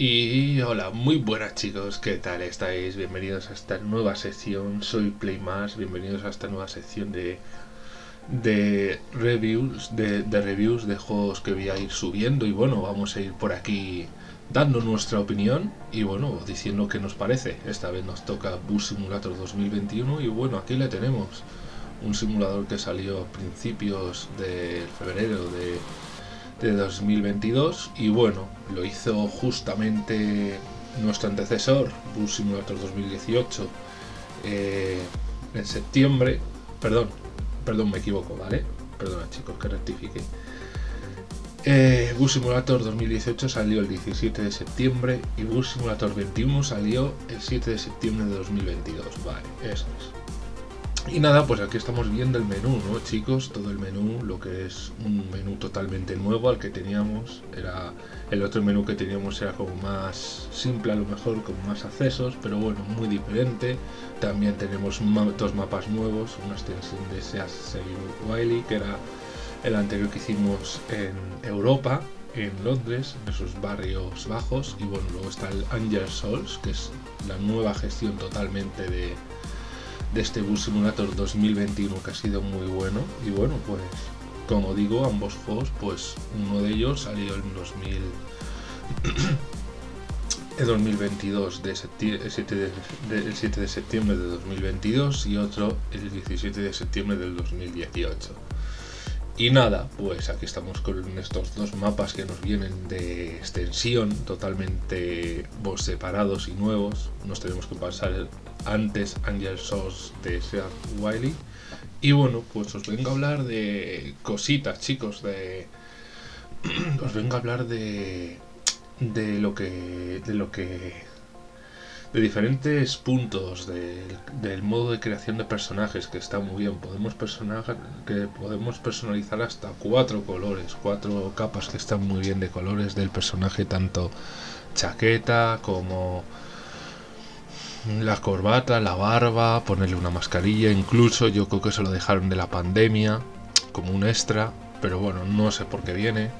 Y hola, muy buenas chicos, ¿qué tal estáis? Bienvenidos a esta nueva sección, soy Playmas, bienvenidos a esta nueva sección de, de reviews, de, reviews de juegos que voy a ir subiendo y bueno, vamos a ir por aquí dando nuestra opinión y bueno, diciendo qué nos parece. Esta vez nos toca Bus Simulator 2021 y bueno, aquí le tenemos, un simulador que salió a principios de febrero de de 2022 y bueno, lo hizo justamente nuestro antecesor, Bus Simulator 2018, eh, en septiembre, perdón, perdón, me equivoco, ¿vale? Perdona chicos, que rectifique. Eh, Bus Simulator 2018 salió el 17 de septiembre y Bus Simulator 21 salió el 7 de septiembre de 2022, vale, eso es. Y nada, pues aquí estamos viendo el menú, ¿no, chicos? Todo el menú, lo que es un menú totalmente nuevo al que teníamos. Era El otro menú que teníamos era como más simple, a lo mejor, con más accesos, pero bueno, muy diferente. También tenemos dos mapas nuevos, una extensión de Seas Wiley, que era el anterior que hicimos en Europa, en Londres, en esos barrios bajos. Y bueno, luego está el Angel Souls, que es la nueva gestión totalmente de de este Bus Simulator 2021 que ha sido muy bueno y bueno pues como digo ambos juegos pues uno de ellos salió en 2000 2022 de 7 de, el 7 de septiembre de 2022 y otro el 17 de septiembre del 2018 y nada, pues aquí estamos con estos dos mapas que nos vienen de extensión, totalmente separados y nuevos. Nos tenemos que pasar antes Angel Source de Seat Wiley. Y bueno, pues os vengo a hablar de cositas, chicos, de... os vengo a hablar de... de lo que... de lo que de diferentes puntos del modo de creación de personajes que está muy bien podemos que podemos personalizar hasta cuatro colores cuatro capas que están muy bien de colores del personaje tanto chaqueta como la corbata la barba ponerle una mascarilla incluso yo creo que se lo dejaron de la pandemia como un extra pero bueno no sé por qué viene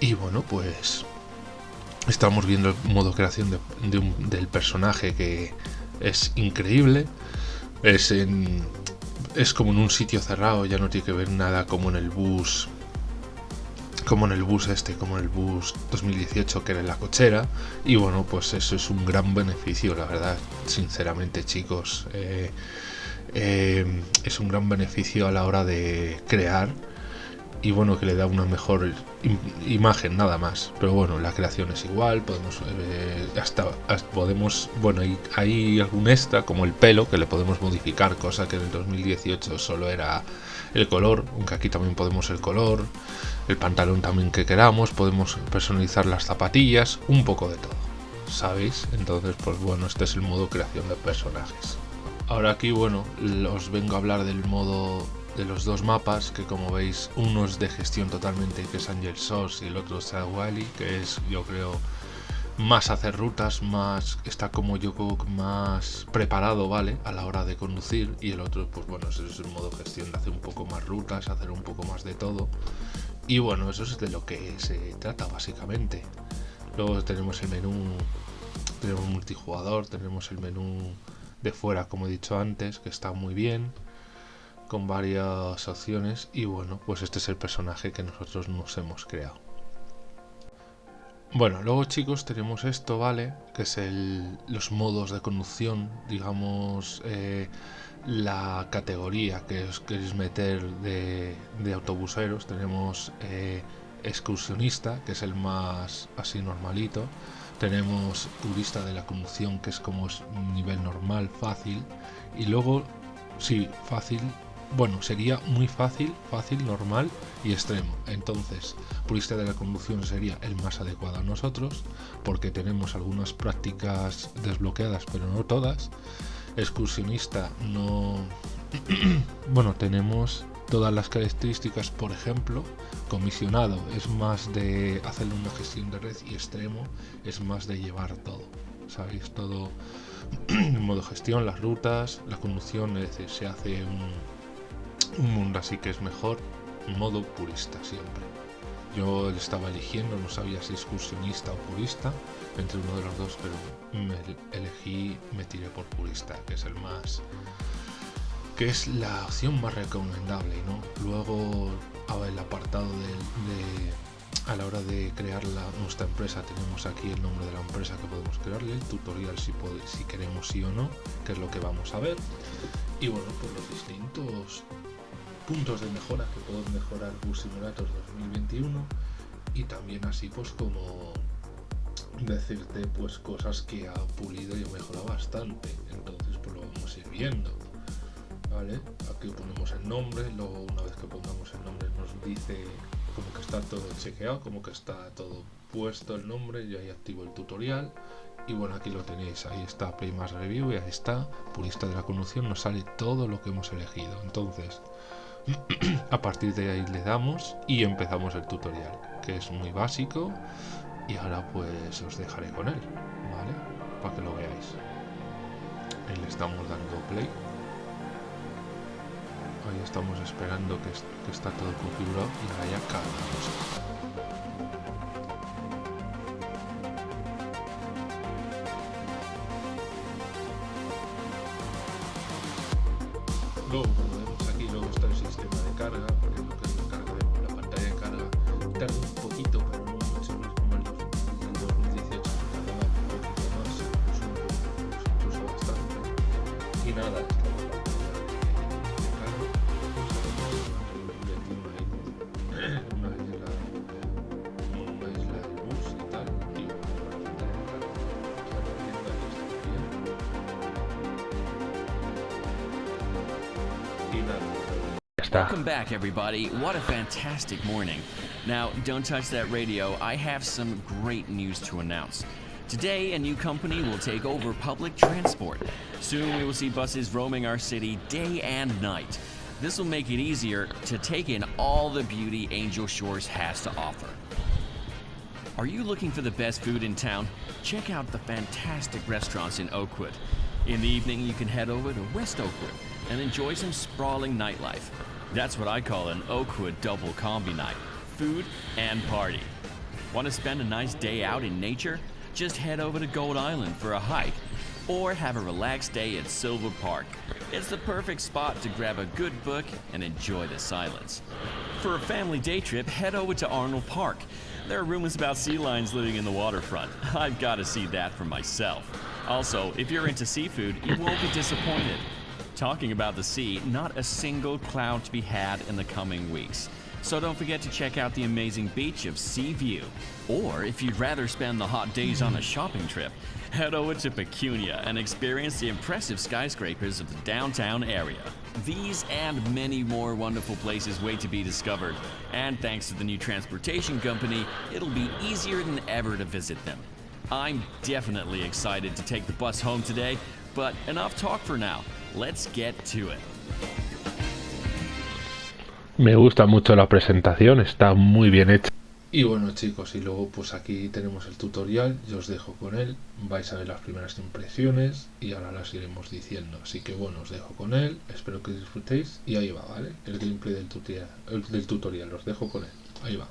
y bueno pues estamos viendo el modo creación del personaje que es increíble. Es, es como en un sitio cerrado, ya no tiene que ver nada como en el bus. Como en el bus este, como en el bus 2018 que era en la cochera. Y bueno, pues eso es un gran beneficio, la verdad. Sinceramente, chicos. Eh, eh, es un gran beneficio a la hora de crear y bueno que le da una mejor imagen nada más. Pero bueno la creación es igual podemos eh, hasta, podemos bueno hay, hay algún extra como el pelo que le podemos modificar cosa que en el 2018 solo era el color aunque aquí también podemos el color el pantalón también que queramos podemos personalizar las zapatillas un poco de todo sabéis entonces pues bueno este es el modo creación de personajes. Ahora aquí bueno os vengo a hablar del modo de los dos mapas, que como veis uno es de gestión totalmente, que es Angel Source, y el otro es Wally, que es yo creo más hacer rutas, más está como yo más preparado, ¿vale? A la hora de conducir y el otro, pues bueno, es un modo gestión de hacer un poco más rutas, hacer un poco más de todo. Y bueno, eso es de lo que se trata básicamente. Luego tenemos el menú, tenemos multijugador, tenemos el menú de fuera, como he dicho antes, que está muy bien con varias opciones y bueno, pues este es el personaje que nosotros nos hemos creado. Bueno, luego chicos tenemos esto, ¿vale? Que es el, los modos de conducción, digamos, eh, la categoría que os queréis meter de, autobuseros. Tenemos eh, excursionista, que es el más así normalito. Tenemos turista de la conducción, que es como es nivel normal, fácil. Y luego, sí, fácil, bueno, sería muy fácil, fácil, normal y extremo. Entonces, purista de la conducción sería el más adecuado a nosotros, porque tenemos algunas prácticas desbloqueadas, pero no todas. Excursionista no... bueno, tenemos todas las características, por ejemplo, comisionado es más de hacer una gestión de red y extremo es más de llevar todo. ¿Sabéis? Todo en modo gestión, las rutas, la conducción, se hace un un mundo así que es mejor modo purista siempre yo estaba eligiendo, no sabía si excursionista o purista, entre uno de los dos, pero me elegí, me tiré por purista, que es el más que es la opción más recomendable, ¿no? Luego el apartado de, a la hora de crear nuestra empresa tenemos aquí el nombre de la empresa que podemos crearle, el tutorial si, si queremos sí o no, que es lo que vamos a ver. Y bueno, pues los distintos puntos de mejora que pueden mejorar Bus Simulator 2021 y también así pues como decirte pues cosas que ha pulido y mejorado bastante. Entonces pues lo vamos a ir viendo vale aquí ponemos el nombre luego una vez que pongamos el nombre nos dice como que está todo chequeado como que está todo puesto el nombre yo ahí activo el tutorial y bueno aquí lo tenéis. Ahí está más review y ahí está purista de la conducción nos sale todo lo que hemos elegido. Entonces a partir de ahí le damos y empezamos el tutorial que es muy básico y ahora pues os dejaré con él vale para que lo veáis. Ahí le estamos dando play. Ahí estamos esperando que, está todo configurado y ahora ya cargamos. Luego, como Caramba. Né? Welcome back, everybody. What a fantastic morning. Now, don't touch that radio. I have some great news to announce. Today, a new company will take over public transport. Soon, we will see buses roaming our city day and night. This will make it easier to take in all the beauty Angel Shores has to offer. Are you looking for the best food in town? Check out the fantastic restaurants in Oakwood. In the evening, you can head over to West Oakwood and enjoy some sprawling nightlife. That's what I call an Oakwood double combi night food and party. Want to spend a nice day out in nature? Just head over to Gold Island for a hike or have a relaxed day at Silver Park. It's the perfect spot to grab a good book and enjoy the silence. For a family day trip, head over to Arnold Park. There are rumors about sea lions living in the waterfront. I've got to see that for myself. Also, if you're into seafood, you won't be disappointed. Talking about the sea, not a single cloud to be had in the coming weeks. So don't forget to check out the amazing beach of Sea View. Or if you'd rather spend the hot days on a hmm. shopping trip, head over to Pecunia and experience the impressive skyscrapers of the downtown area. These and many more wonderful places wait to be discovered. And thanks to the new transportation company, it'll be easier than ever to visit them. I'm definitely excited to take the bus home today, but enough talk for now. Let's get to it. Me gusta mucho la presentación, está muy bien hecha. Y bueno chicos, y luego pues aquí tenemos el tutorial, yo os dejo con él, vais a ver las primeras impresiones y ahora las iremos diciendo. Así que bueno, os dejo con él, espero que disfrutéis y ahí va, ¿vale? El gameplay del tutorial, el, del tutorial os dejo con él, ahí va.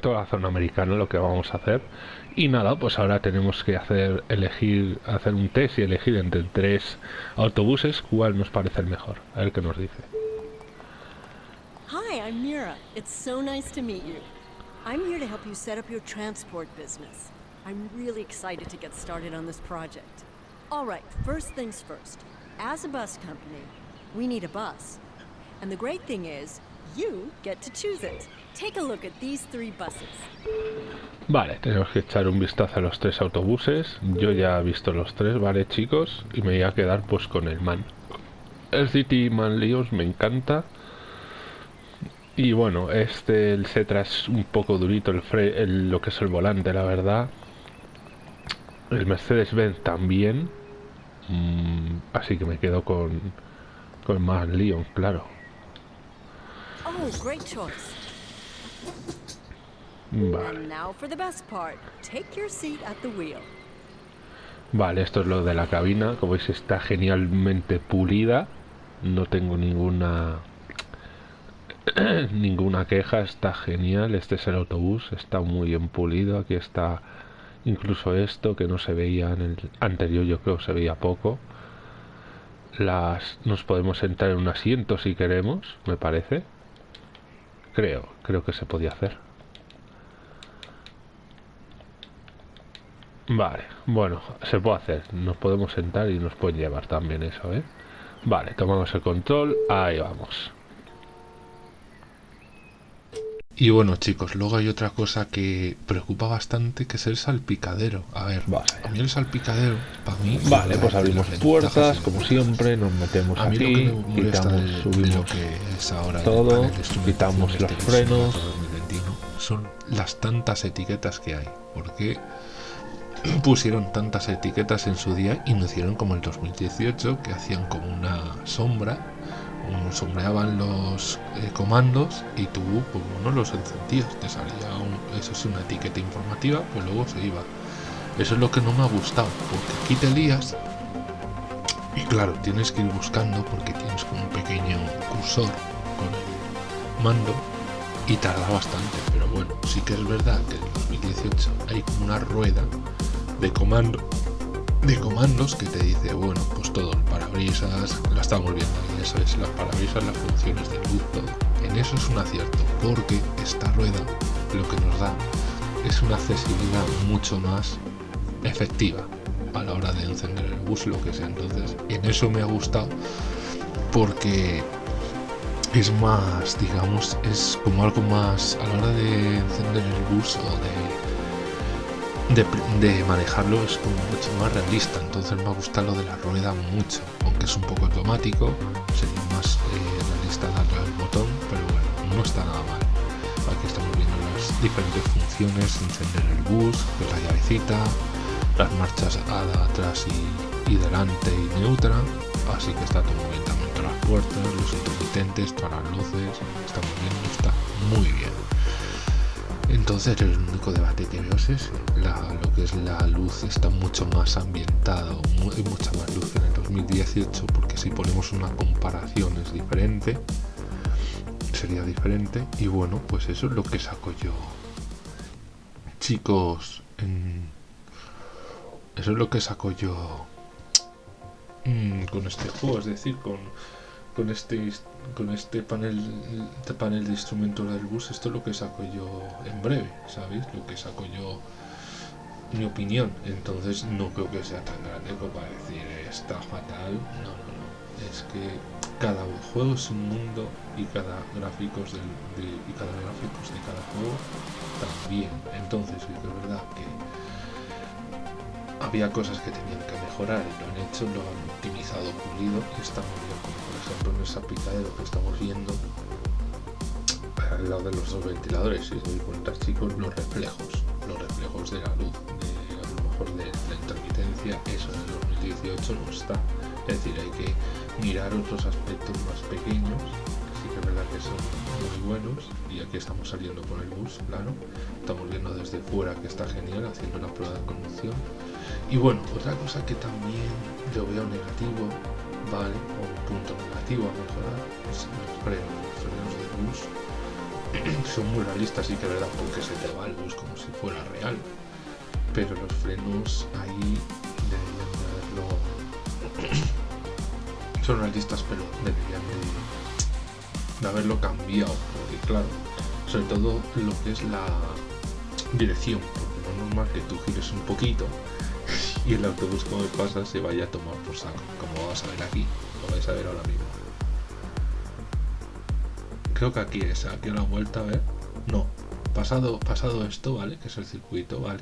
Toda la zona americana lo que vamos a hacer y nada, pues ahora tenemos que hacer elegir hacer un test y elegir entre tres autobuses cuál nos parece el mejor. A ver qué nos dice. Hi, I'm Mira. It's so nice to meet you. I'm here to help you set up your transport business. I'm really excited to get started on this project. All right, first things first. As a bus company, we need a bus. And the great thing is, you get to choose it. Take a look at these three buses. Vale, tenemos que echar un vistazo a los tres autobuses. Yo ya he visto los tres, vale chicos, y me voy a quedar pues con el MAN. El City Man Leos me encanta. Y bueno, este, el Cetra es un poco durito, el, fre lo que es el volante, la verdad. El Mercedes-Benz también. Mm, así que me quedo con, con Man Leon, claro. Oh, great choice. Vale. And now for the best part. Take your seat at the wheel. Vale, esto es lo de la cabina. Como veis está genialmente pulida. No tengo ninguna ninguna queja, está genial. Este es el autobús, está muy bien pulido. Aquí está incluso esto que no se veía en el anterior, yo creo que se veía poco. Las nos podemos sentar en un asiento si queremos, me parece. Creo, creo que se podía hacer. Vale, bueno, se puede hacer. Nos podemos sentar y nos pueden llevar también eso, ¿eh? Vale, tomamos el control. Ahí vamos. Y bueno, chicos, luego hay otra cosa que preocupa bastante, que es el salpicadero. A ver, Vale. a mí el salpicadero, para mí... Vale, pues abrimos puertas, como siempre, nos metemos A mí lo que aquí, me quitamos, de, de lo subimos que es ahora todo, panel quitamos este los que es frenos. Sonata 2021, son las tantas etiquetas que hay. Porque pusieron tantas etiquetas en su día y no hicieron como el 2018, que hacían como una sombra, sombreaban los eh, comandos y tú pues, no los encendías, te salía un- eso es una etiqueta informativa, pues luego se iba. Eso es lo que no me ha gustado, porque aquí te lías y claro, tienes que ir buscando porque tienes como un pequeño cursor con el mando y tarda bastante. Pero bueno, sí que es verdad que en 2018 hay una rueda de comando de comandos que te dice, bueno, pues todo, el parabrisas, lo estamos viendo ahí, eso es, las parabrisas, las funciones de luz, todo. En eso es un acierto, porque esta rueda lo que nos da es una accesibilidad mucho más efectiva a la hora de encender el bus, lo que sea. Entonces, en eso me ha gustado porque es más, digamos, es como algo más a la hora de encender el bus o de, de, manejarlo es como mucho más realista. Entonces me gusta lo de la rueda mucho, aunque es un poco automático, sería más eh, realista darle al botón, pero bueno, no está nada mal. Aquí estamos viendo las diferentes funciones, encender el bus, la llavecita, las marchas atrás y, delante y neutra, así que está todo bien también todas las puertas, los intermitentes, todas las luces, está muy bien, está muy bien. Entonces el único debate que veo es ese, lo que es la luz está mucho más ambientado, hay mucha más luz en el 2018, porque si ponemos una comparación es diferente, sería diferente, y bueno, pues eso es lo que saco yo. Chicos, eso es lo que saco yo. Mm, con este juego, es decir, con, con este con este panel este panel de instrumentos del bus, esto es lo que saco yo en breve, ¿sabéis? Lo que saco yo mi opinión. Entonces no creo que sea tan grande como para decir está fatal. No, no, no. Es que cada juego es un mundo y cada gráficos del, de, y cada gráficos de cada juego también. Entonces es verdad que había cosas que tenían que mejorar lo han hecho, lo han optimizado, pulido y está muy bien, como por ejemplo en esa picadero que estamos viendo al lado de los dos ventiladores, si os doy cuenta chicos, los reflejos, los reflejos de la luz, de, a lo mejor de la intermitencia, eso en el 2018 no está. Es decir, hay que mirar otros aspectos más pequeños, que sí que es verdad que son muy buenos, y aquí estamos saliendo con el bus, claro, estamos viendo desde fuera que está genial, haciendo la prueba de conducción. Y bueno, otra cosa que también yo veo negativo, ¿vale? O un punto negativo a mejorar, es los frenos, los frenos del bus son muy realistas y que verdad porque se te va el bus como si fuera real pero los frenos ahí deberían de haberlo son realistas pero deberían de, de haberlo cambiado porque claro sobre todo lo que es la dirección porque no es normal que tú gires un poquito y el autobús como pasa se vaya a tomar por saco como vas a ver aquí lo vais a ver ahora mismo creo que aquí es, aquí a la vuelta, a ver. No, pasado, pasado esto, ¿vale? Que es el circuito, ¿vale?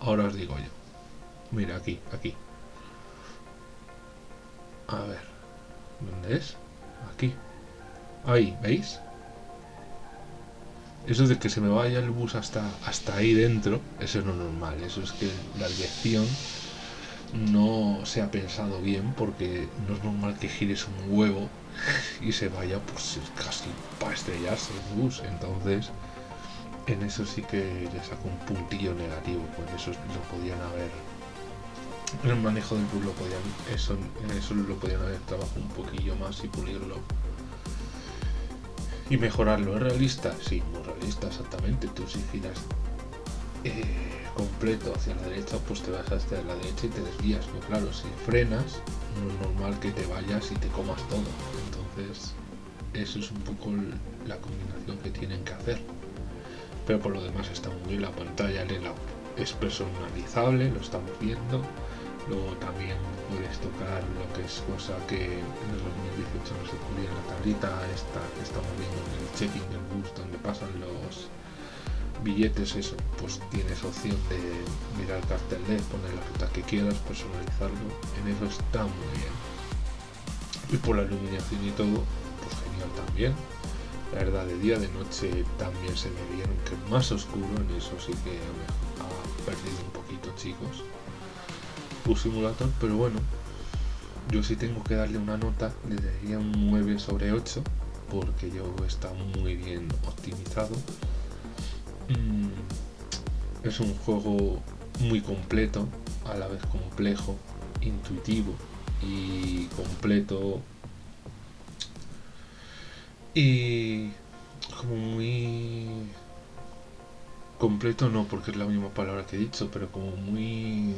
Ahora os digo yo. Mira, aquí, aquí. A ver. ¿Dónde es? Aquí. Ahí, ¿veis? Eso de que se me vaya el bus hasta, hasta ahí dentro, eso es no normal. Eso es que la dirección no se ha pensado bien porque no es normal que gires un huevo y se vaya pues casi para estrellarse el bus. Entonces, en eso sí que le saco un puntillo negativo, pues eso lo podían haber. El manejo del bus lo podían, eso, en eso lo podían haber trabajado un poquillo más y pulirlo. y mejorarlo. ¿Es realista? Sí, muy realista, exactamente. Tú si giras eh, completo hacia la derecha, pues te vas hacia la derecha y te desvías. Pero claro, si frenas, no es normal que te vayas y te comas todo. Entonces, eso es un poco la combinación que tienen que hacer. Pero por lo demás está muy bien. La pantalla es personalizable, lo estamos viendo. Luego también puedes tocar lo que es cosa que en el 2018 no se podía en la tablita esta que estamos viendo en el checking del bus donde pasan los billetes eso pues tienes opción de mirar el cartel de poner la ruta que quieras personalizarlo. En eso está muy bien. Y por la iluminación y todo pues genial también. La verdad de día de noche también se ve bien aunque más oscuro en eso sí que ha perdido un poquito chicos Bus Simulator, pero bueno, yo sí tengo que darle una nota, le daría un 9 sobre 8, porque yo está muy bien optimizado. Mm, es un juego muy completo, a la vez complejo, intuitivo y completo. Y como muy completo no porque es la misma palabra que he dicho, pero como muy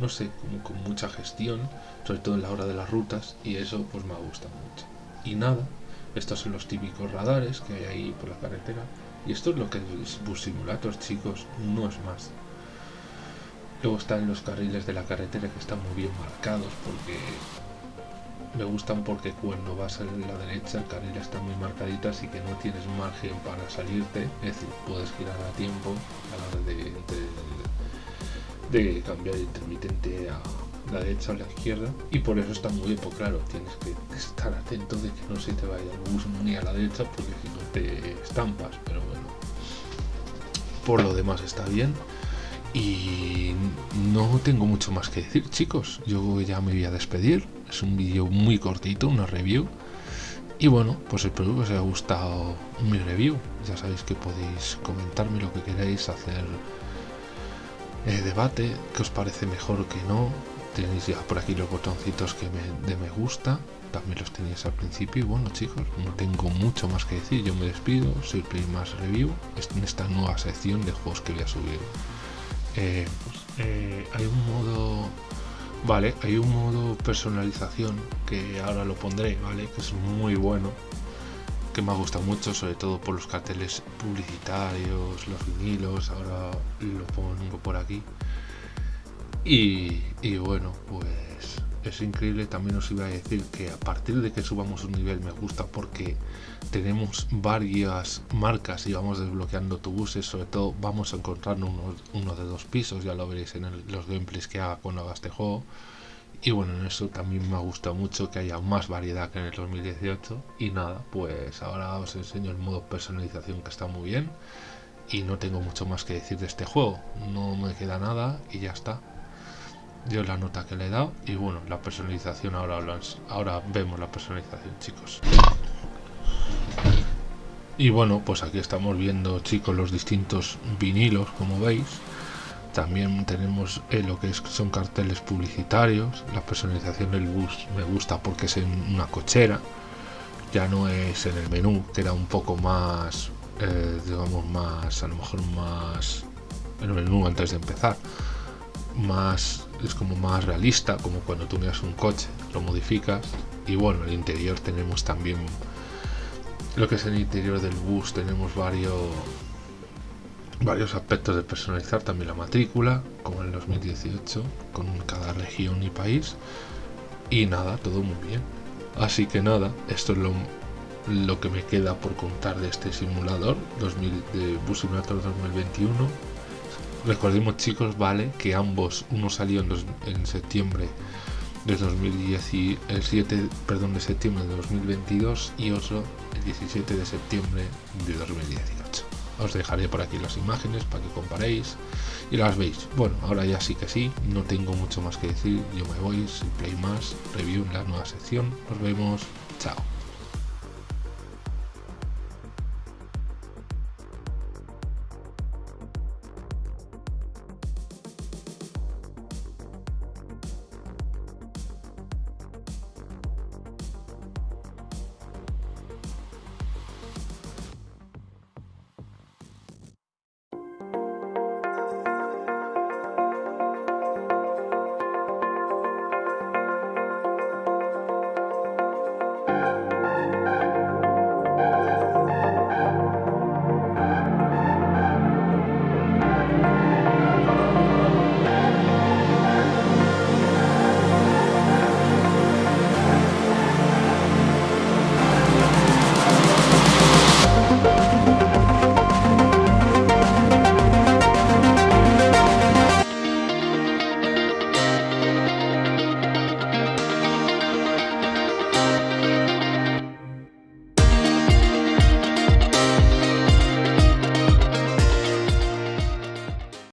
no sé, como con mucha gestión, sobre todo en la hora de las rutas, y eso pues me gusta mucho. Y nada, estos son los típicos radares que hay ahí por la carretera, y esto es lo que es Bus Simulator, chicos, no es más. Luego están los carriles de la carretera que están muy bien marcados porque me gustan porque cuando vas a la derecha el carril está muy marcadito así que no tienes margen para salirte, es decir, puedes girar a tiempo a la hora de de cambiar intermitente a la derecha o la izquierda y por eso está muy bien, pues claro, tienes que estar atento de que no se te vaya el bus ni a la derecha porque si no te estampas, pero bueno, por lo demás está bien y no tengo mucho más que decir chicos, yo ya me voy a despedir, es un vídeo muy cortito, una review. Y bueno, pues espero que os haya gustado mi review, ya sabéis que podéis comentarme lo que queráis hacer eh, debate, que os parece mejor que no. Tenéis ya por aquí los botoncitos que me, de me gusta, también los tenéis al principio. Y bueno chicos, no tengo mucho más que decir, yo me despido, soy Play Más Review, en esta nueva sección de juegos que voy a subir. Eh, pues, eh, hay un modo Vale, hay un modo personalización que ahora lo pondré, ¿vale? Que es muy bueno que me ha gustado mucho, sobre todo por los carteles publicitarios, los vinilos, ahora lo pongo por aquí. Y, bueno, pues es increíble, también os iba a decir que a partir de que subamos un nivel me gusta porque tenemos varias marcas y vamos desbloqueando autobuses, sobre todo vamos a encontrar uno, de dos pisos, ya lo veréis en los gameplays que haga cuando haga este juego y bueno, en eso también me gusta mucho que haya más variedad que en el 2018. Y nada, pues ahora os enseño el modo personalización que está muy bien. Y no tengo mucho más que decir de este juego. No me queda nada y ya está. Yo la nota que le he dado. Y bueno, la personalización ahora, ahora vemos la personalización, chicos. Y bueno, pues aquí estamos viendo, chicos, los distintos vinilos, como veis también tenemos eh, lo que son carteles publicitarios. La personalización del bus me gusta porque es en una cochera. Ya no es en el menú, que era un poco más, eh, digamos, más, a lo mejor más en el menú antes de empezar. Más, es como más realista, como cuando tú miras un coche, lo modificas. Y bueno, en el interior tenemos también lo que es el interior del bus, tenemos varios varios aspectos de personalizar también la matrícula, como en el 2018, con cada región y país. Y nada, todo muy bien. Así que nada, esto es lo, lo que me queda por contar de este simulador 2000, de Bus Simulator 2021. Recordemos chicos, vale, que ambos, uno salió en, en septiembre de 2017, perdón, de septiembre de 2022 y otro el 17 de septiembre de 2018 os dejaré por aquí las imágenes para que comparéis y las veis. Bueno, ahora ya sí que sí, no tengo mucho más que decir, yo me voy, sin play más, review en la nueva sección, nos vemos, chao.